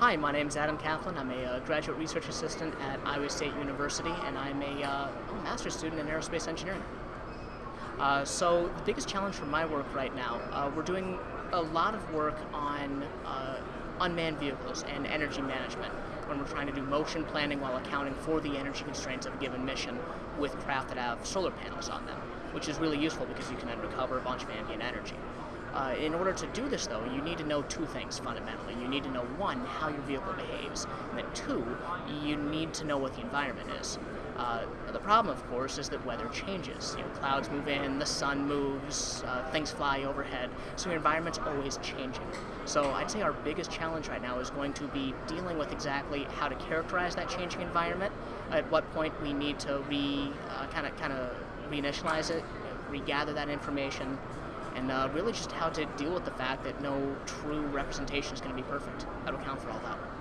Hi, my name is Adam Kaplan. I'm a uh, graduate research assistant at Iowa State University, and I'm a, uh, master's student in aerospace engineering. Uh, so the biggest challenge for my work right now, uh, we're doing a lot of work on uh, unmanned vehicles and energy management when we're trying to do motion planning while accounting for the energy constraints of a given mission with craft that have solar panels on them, which is really useful because you can then recover a bunch of ambient energy. Uh, in order to do this, though, you need to know two things fundamentally. You need to know one, how your vehicle behaves, and then two, you need to know what the environment is. Uh, the problem, of course, is that weather changes. You know, clouds move in, the sun moves, uh, things fly overhead, so your environment's always changing. So I'd say our biggest challenge right now is going to be dealing with exactly how to characterize that changing environment. At what point we need to re kind of kind of reinitialize it, regather that information, and uh, really just how to deal with the fact that no true representation is going to be perfect. How to account for all that.